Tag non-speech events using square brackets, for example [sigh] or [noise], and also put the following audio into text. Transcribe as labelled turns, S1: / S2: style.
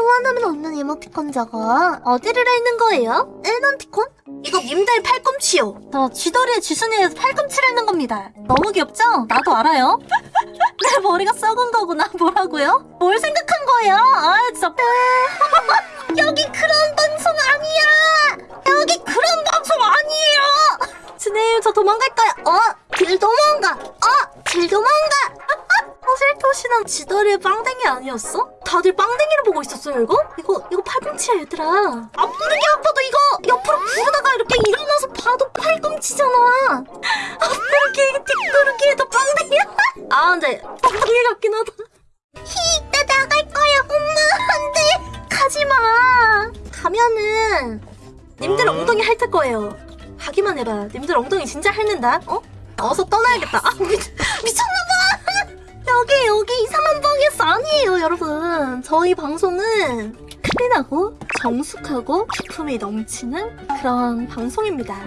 S1: 소환하면 없는 이모티콘 저거 어디를 읽는 거예요? 일반티콘? 이거 님들 팔꿈치요 저 쥐더리의 쥐순이에서 팔꿈치를 읽는 겁니다 너무 귀엽죠? 나도 알아요 [laughs] 내 머리가 썩은 거구나 [laughs] 뭐라고요? 뭘 생각한 거예요? 아 진짜 [laughs] 여기 그런 방송 아니야 여기 그런 방송 아니에요 스네일 저 도망갈까요? 어? 길 도망가 어? 허슬토시는 지더리의 빵댕이 아니었어? 다들 빵댕이를 보고 있었어요 이거? 이거 이거 팔꿈치야 얘들아. 앞부르기 아파도 이거 옆으로 부르다가 이렇게 일어나서 봐도 팔꿈치잖아. [laughs] 앞부르기 뒷부르기에도 빵댕이야? [laughs] 아 근데 빵댕이 같긴 하다. 히나 나갈 거야 엄마. 안돼. 가지마. 가면은 님들 엉덩이 핥을 거예요. 하기만 해봐. 님들 엉덩이 진짜 핥는다. 어? 어서 떠나야겠다. 아 미, [laughs] 미쳤나봐 여기 이상한 방에서 아니에요 여러분. 저희 방송은 클린하고 정숙하고 기품이 넘치는 그런 방송입니다